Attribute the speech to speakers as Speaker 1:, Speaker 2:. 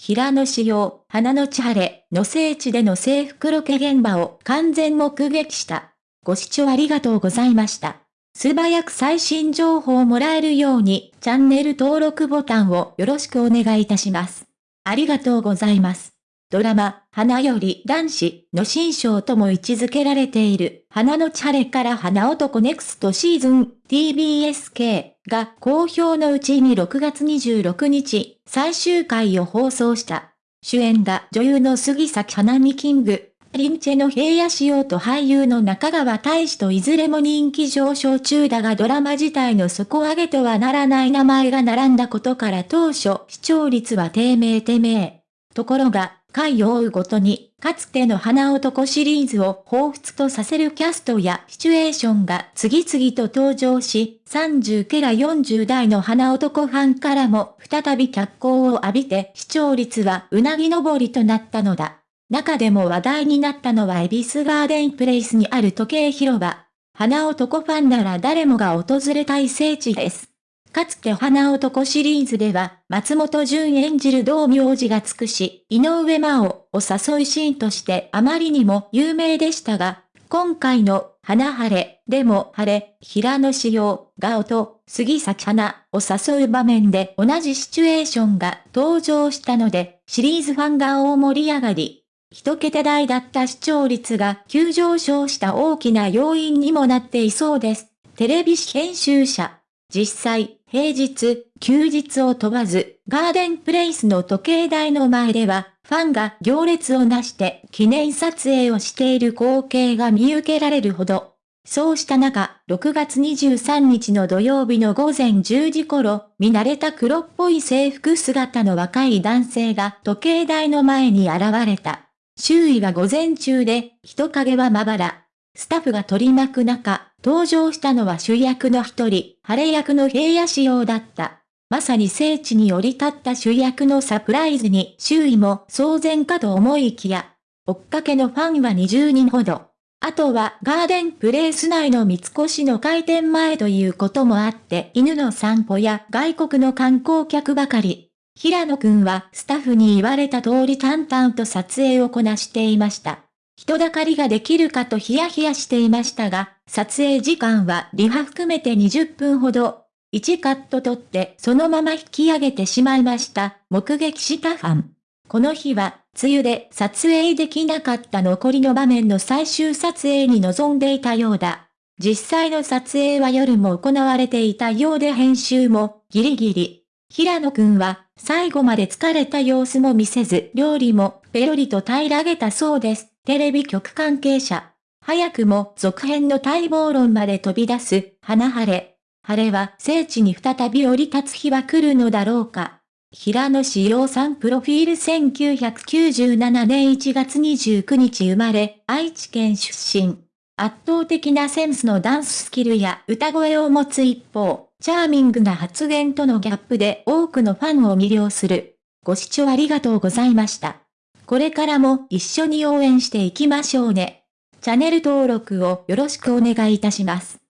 Speaker 1: 平野紫耀、花の千晴の聖地での制服ロケ現場を完全目撃した。ご視聴ありがとうございました。素早く最新情報をもらえるように、チャンネル登録ボタンをよろしくお願いいたします。ありがとうございます。ドラマ、花より男子の新章とも位置づけられている、花のチャレから花男ネクストシーズン TBSK が好評のうちに6月26日、最終回を放送した。主演が女優の杉咲花見キング、リンチェの平野仕様と俳優の中川大志といずれも人気上昇中だがドラマ自体の底上げとはならない名前が並んだことから当初視聴率は低迷低迷。ところが、回を追うごとに、かつての花男シリーズを彷彿とさせるキャストやシチュエーションが次々と登場し、30から40代の花男ファンからも再び脚光を浴びて視聴率はうなぎ登りとなったのだ。中でも話題になったのはエビスガーデンプレイスにある時計広場。花男ファンなら誰もが訪れたい聖地です。かつて花男シリーズでは、松本潤演じる同名字がつくし、井上真央を誘いシーンとしてあまりにも有名でしたが、今回の花晴れ、でも晴れ、平野紫耀、顔と杉咲花を誘う場面で同じシチュエーションが登場したので、シリーズファンが大盛り上がり、一桁台だった視聴率が急上昇した大きな要因にもなっていそうです。テレビ編集者。実際、平日、休日を問わず、ガーデンプレイスの時計台の前では、ファンが行列をなして記念撮影をしている光景が見受けられるほど。そうした中、6月23日の土曜日の午前10時頃、見慣れた黒っぽい制服姿の若い男性が時計台の前に現れた。周囲は午前中で、人影はまばら。スタッフが取り巻く中、登場したのは主役の一人、晴れ役の平野仕様だった。まさに聖地に降り立った主役のサプライズに周囲も騒然かと思いきや、追っかけのファンは20人ほど。あとはガーデンプレイス内の三越の開店前ということもあって犬の散歩や外国の観光客ばかり。平野くんはスタッフに言われた通り淡々と撮影をこなしていました。人だかりができるかとヒヤヒヤしていましたが、撮影時間はリハ含めて20分ほど。1カット撮ってそのまま引き上げてしまいました。目撃したファン。この日は、梅雨で撮影できなかった残りの場面の最終撮影に臨んでいたようだ。実際の撮影は夜も行われていたようで編集もギリギリ。平野くんは最後まで疲れた様子も見せず料理もペロリと平らげたそうです。テレビ局関係者。早くも続編の待望論まで飛び出す、花晴れ。晴れは聖地に再び降り立つ日は来るのだろうか。平野志陽さんプロフィール1997年1月29日生まれ、愛知県出身。圧倒的なセンスのダンススキルや歌声を持つ一方、チャーミングな発言とのギャップで多くのファンを魅了する。ご視聴ありがとうございました。これからも一緒に応援していきましょうね。チャンネル登録をよろしくお願いいたします。